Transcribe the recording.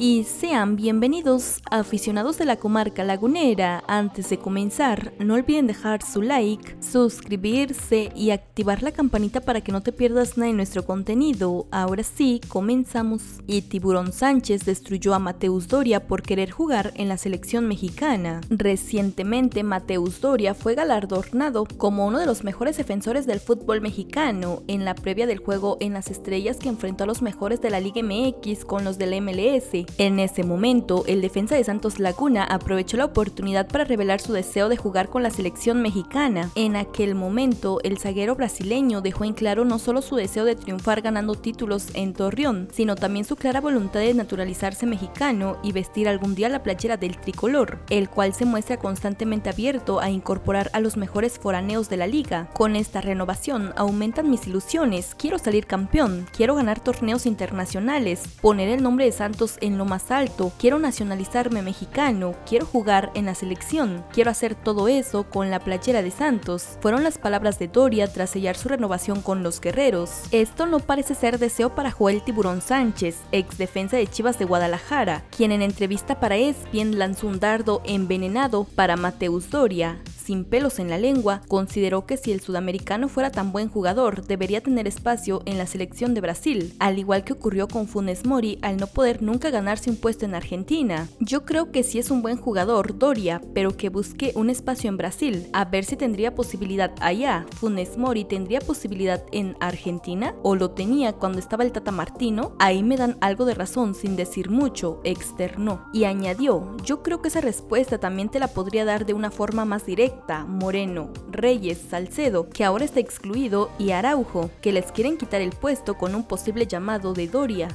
y sean bienvenidos aficionados de la comarca lagunera. Antes de comenzar, no olviden dejar su like, suscribirse y activar la campanita para que no te pierdas nada de nuestro contenido. Ahora sí, comenzamos. Y Tiburón Sánchez destruyó a Mateus Doria por querer jugar en la selección mexicana. Recientemente, Mateus Doria fue galardonado como uno de los mejores defensores del fútbol mexicano en la previa del juego en las estrellas que enfrentó a los mejores de la Liga MX con los del MLS. En ese momento, el defensa de Santos Laguna aprovechó la oportunidad para revelar su deseo de jugar con la selección mexicana. En aquel momento, el zaguero brasileño dejó en claro no solo su deseo de triunfar ganando títulos en Torreón, sino también su clara voluntad de naturalizarse mexicano y vestir algún día la playera del tricolor, el cual se muestra constantemente abierto a incorporar a los mejores foraneos de la liga. Con esta renovación aumentan mis ilusiones, quiero salir campeón, quiero ganar torneos internacionales, poner el nombre de Santos en lo más alto, quiero nacionalizarme mexicano, quiero jugar en la selección, quiero hacer todo eso con la playera de Santos. Fueron las palabras de Doria tras sellar su renovación con los guerreros. Esto no parece ser deseo para Joel Tiburón Sánchez, ex defensa de Chivas de Guadalajara, quien en entrevista para ESPN lanzó un dardo envenenado para Mateus Doria sin pelos en la lengua, consideró que si el sudamericano fuera tan buen jugador, debería tener espacio en la selección de Brasil, al igual que ocurrió con Funes Mori al no poder nunca ganarse un puesto en Argentina. Yo creo que si es un buen jugador, Doria, pero que busque un espacio en Brasil, a ver si tendría posibilidad allá. Funes Mori tendría posibilidad en Argentina o lo tenía cuando estaba el Tata Martino, ahí me dan algo de razón sin decir mucho, externó. Y añadió, yo creo que esa respuesta también te la podría dar de una forma más directa Moreno, Reyes, Salcedo, que ahora está excluido, y Araujo, que les quieren quitar el puesto con un posible llamado de Doria.